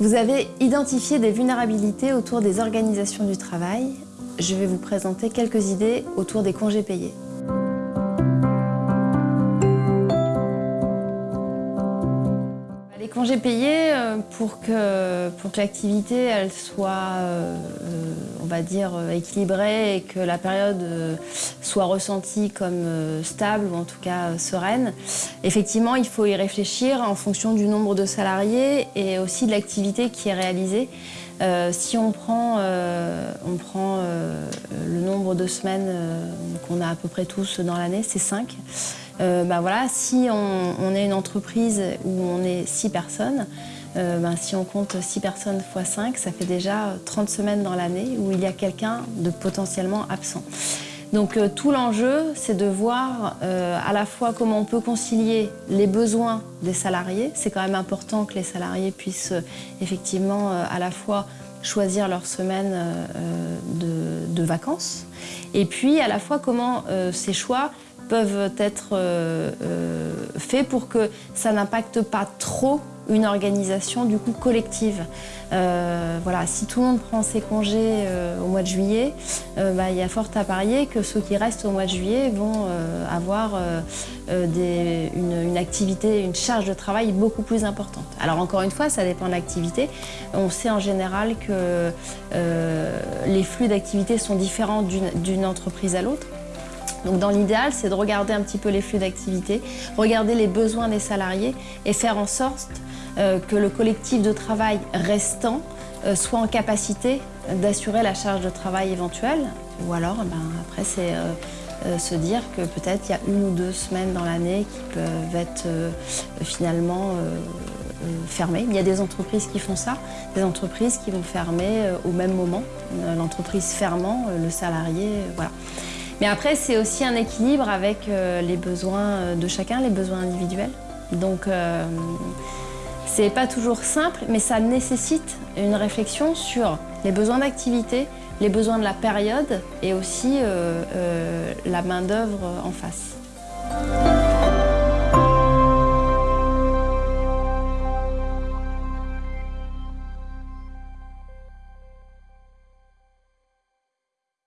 Vous avez identifié des vulnérabilités autour des organisations du travail. Je vais vous présenter quelques idées autour des congés payés. Congés payés, euh, pour que, pour que l'activité elle soit, euh, euh, on va dire, équilibrée et que la période soit ressentie comme stable ou en tout cas sereine, effectivement, il faut y réfléchir en fonction du nombre de salariés et aussi de l'activité qui est réalisée. si on prend, on prend le nombre de semaines qu'on a à peu près tous dans l'année, c'est 5. Bah voilà, si on, est une entreprise où on est 6 personnes, bah si on compte 6 personnes x 5, ça fait déjà 30 semaines dans l'année où il y a quelqu'un de potentiellement absent. Donc euh, tout l'enjeu, c'est de voir à la fois comment on peut concilier les besoins des salariés. C'est quand même important que les salariés puissent effectivement à la fois choisir leur semaine de, vacances et puis à la fois comment ces choix peuvent être euh, euh, faits pour que ça n'impacte pas trop une organisation du coup collective. Euh, voilà, si tout le monde prend ses congés au mois de juillet, bah, il y a fort à parier que ceux qui restent au mois de juillet vont avoir une, une, activité, une charge de travail beaucoup plus importante. Alors encore une fois, ça dépend de l'activité. On sait en général que les flux d'activité sont différents d'une entreprise à l'autre. Donc dans l'idéal, c'est de regarder un petit peu les flux d'activité, regarder les besoins des salariés et faire en sorte euh, que le collectif de travail restant euh, soit en capacité d'assurer la charge de travail éventuelle. Ou alors, ben, après, c'est euh, se dire que peut-être il y a une ou deux semaines dans l'année qui peuvent être finalement fermées. Il y a des entreprises qui font ça, des entreprises qui vont fermer au même moment. L'entreprise fermant, le salarié, voilà. Mais après, c'est aussi un équilibre avec euh, les besoins euh, de chacun, les besoins individuels. Donc, euh, c'est pas toujours simple, mais ça nécessite une réflexion sur les besoins d'activité, les besoins de la période et aussi la main-d'œuvre en face.